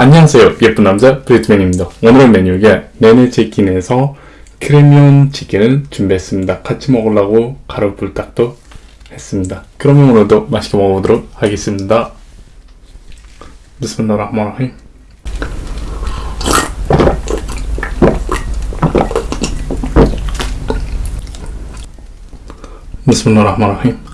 안녕하세요. 예쁜 남자 브리트맨입니다. 오늘의 메뉴가 네네치킨에서 크레미온 치킨을 준비했습니다. 같이 먹으려고 가루 불닭도 했습니다. 그러면 오늘도 맛있게 먹어보도록 하겠습니다. 비스밀라흐마니라힘 비스밀라흐마니라힘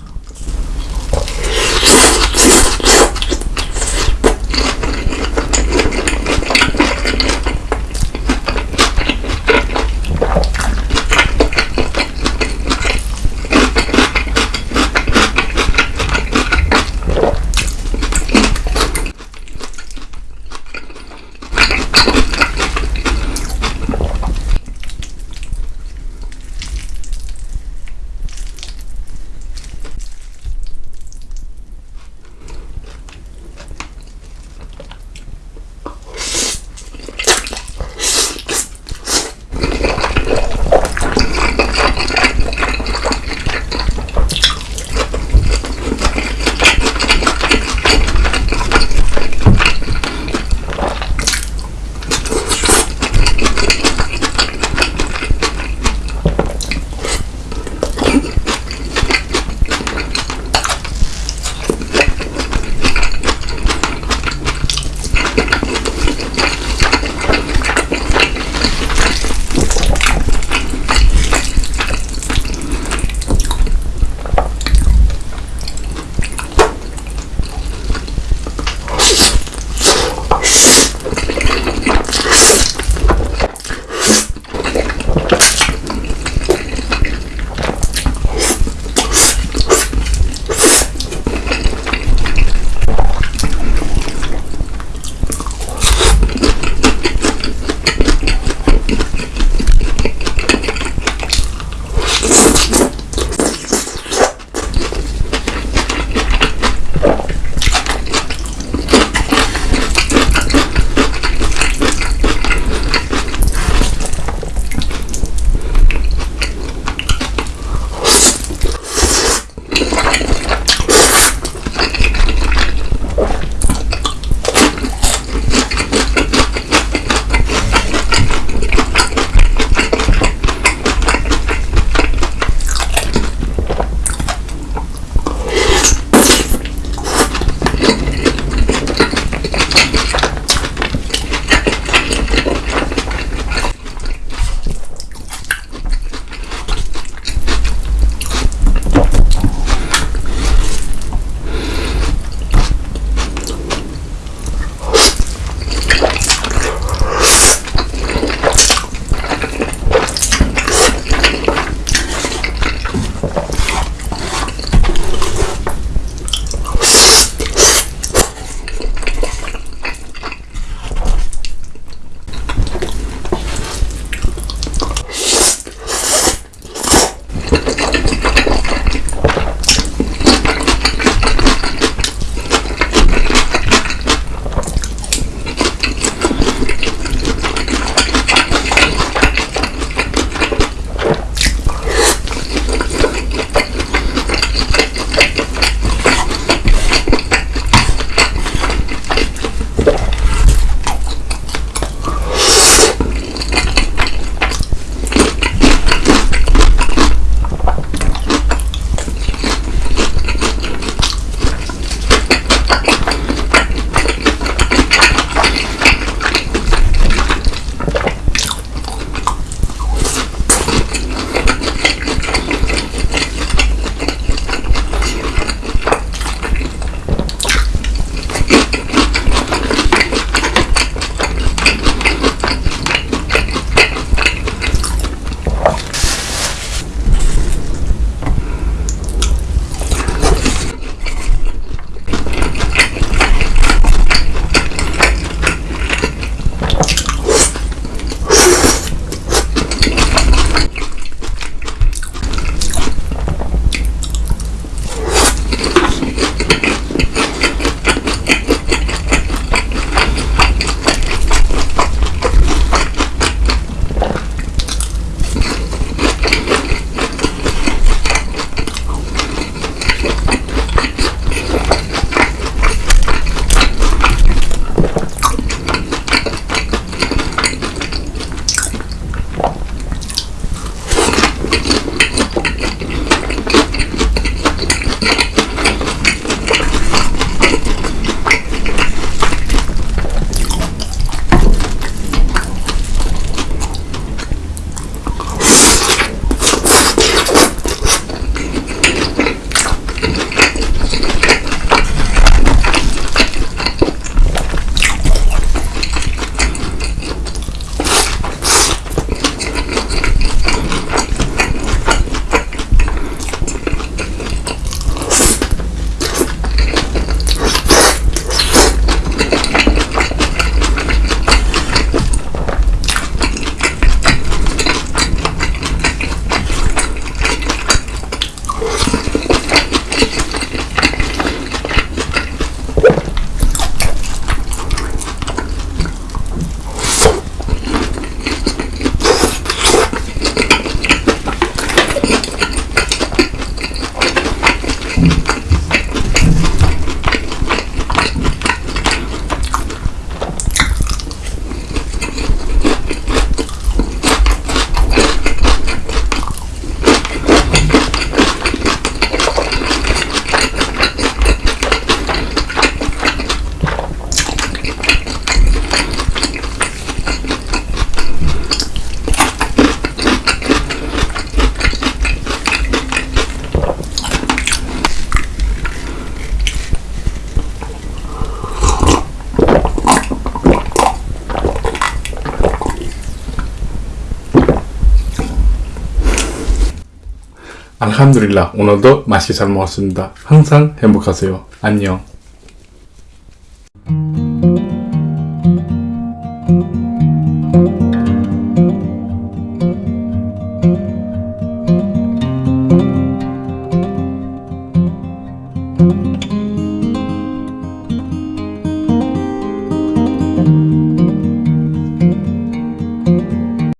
알함두릴라 오늘도 맛있게 잘 먹었습니다. 항상 행복하세요. 안녕.